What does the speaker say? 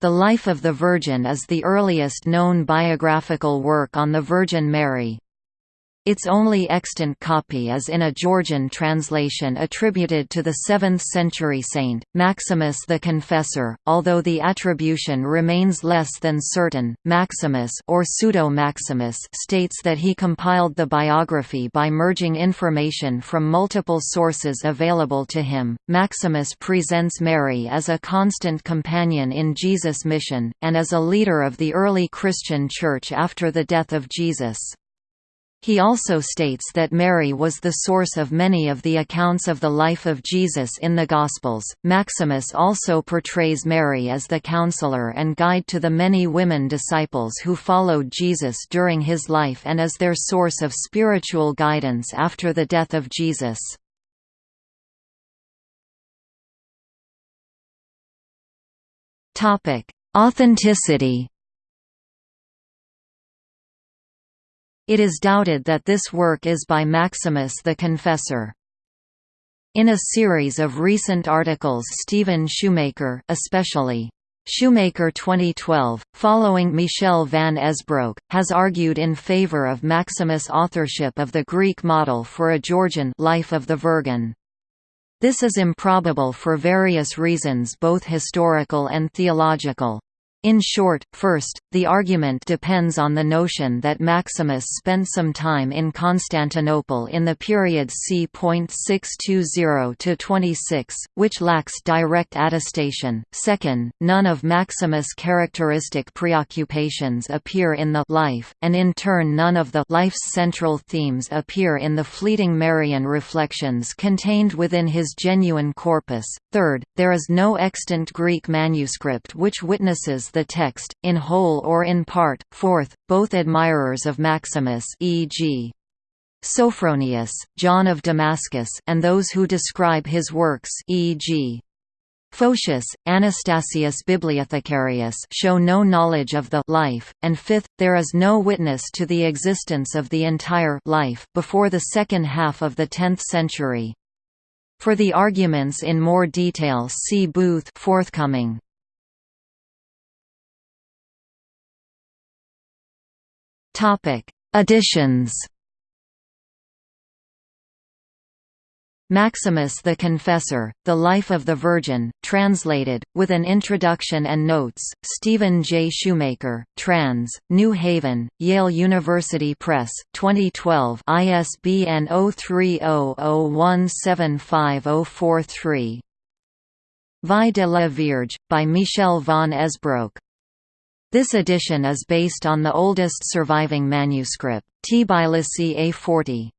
The Life of the Virgin is the earliest known biographical work on the Virgin Mary. Its only extant copy is in a Georgian translation attributed to the 7th-century saint, Maximus the Confessor, although the attribution remains less than certain. Maximus or Pseudo-Maximus states that he compiled the biography by merging information from multiple sources available to him. Maximus presents Mary as a constant companion in Jesus' mission, and as a leader of the early Christian Church after the death of Jesus. He also states that Mary was the source of many of the accounts of the life of Jesus in the Gospels. Maximus also portrays Mary as the counselor and guide to the many women disciples who followed Jesus during his life and as their source of spiritual guidance after the death of Jesus. Topic: Authenticity It is doubted that this work is by Maximus the Confessor. In a series of recent articles Stephen Shoemaker especially Shoemaker 2012, following Michel van Esbroeck, has argued in favor of Maximus' authorship of the Greek model for a Georgian Life of the Virgin. This is improbable for various reasons both historical and theological. In short, first, the argument depends on the notion that Maximus spent some time in Constantinople in the period c.620–26, which lacks direct attestation. Second, none of Maximus' characteristic preoccupations appear in the life, and in turn none of the life's central themes appear in the fleeting Marian reflections contained within his genuine corpus. Third, there is no extant Greek manuscript which witnesses the text, in whole or in part. Fourth, both admirers of Maximus e.g. Sophronius, John of Damascus and those who describe his works e.g. Photius, Anastasius Bibliothecarius show no knowledge of the life, and fifth, there is no witness to the existence of the entire life before the second half of the 10th century. For the arguments in more detail see Booth forthcoming. Topic: Additions. Maximus the Confessor, The Life of the Virgin, translated, with an introduction and notes, Stephen J. Shoemaker, trans, New Haven, Yale University Press, 2012 ISBN 0300175043 Vie de la Vierge, by Michel van Esbroeck this edition is based on the oldest surviving manuscript, Tbilisi A40.